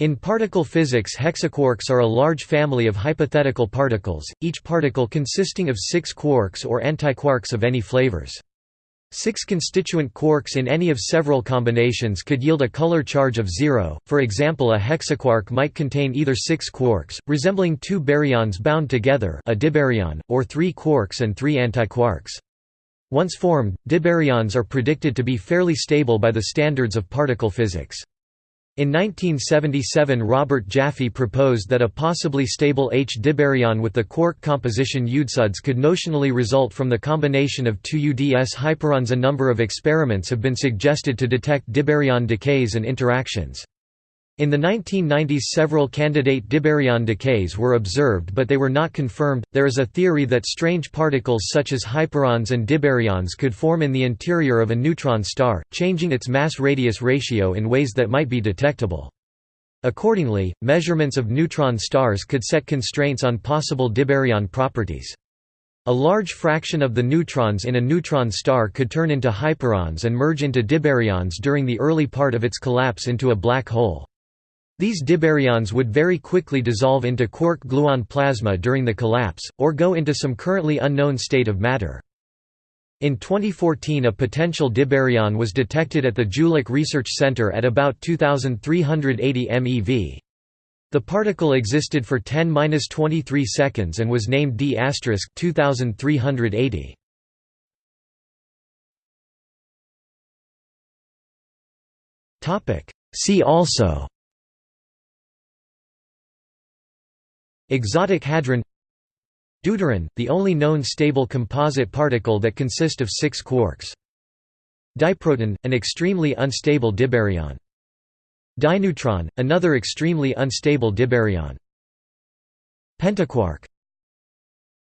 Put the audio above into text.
In particle physics hexaquarks are a large family of hypothetical particles, each particle consisting of six quarks or antiquarks of any flavors. Six constituent quarks in any of several combinations could yield a color charge of zero, for example a hexaquark might contain either six quarks, resembling two baryons bound together a dibaryon, or three quarks and three antiquarks. Once formed, dibaryons are predicted to be fairly stable by the standards of particle physics. In 1977 Robert Jaffe proposed that a possibly stable H-dibaryon with the quark composition UDSUDS could notionally result from the combination of two UDS hyperons. A number of experiments have been suggested to detect dibaryon decays and interactions. In the 1990s several candidate dibaryon decays were observed but they were not confirmed. There is a theory that strange particles such as hyperons and dibaryons could form in the interior of a neutron star, changing its mass-radius ratio in ways that might be detectable. Accordingly, measurements of neutron stars could set constraints on possible dibaryon properties. A large fraction of the neutrons in a neutron star could turn into hyperons and merge into dibaryons during the early part of its collapse into a black hole. These dibaryons would very quickly dissolve into quark-gluon plasma during the collapse, or go into some currently unknown state of matter. In 2014 a potential dibaryon was detected at the Jülich Research Center at about 2380 MeV. The particle existed for 10-23 seconds and was named D** 2380. See also Exotic hadron Deuteron, the only known stable composite particle that consists of six quarks. Diproton, an extremely unstable dibaryon. Dineutron, another extremely unstable dibaryon. Pentaquark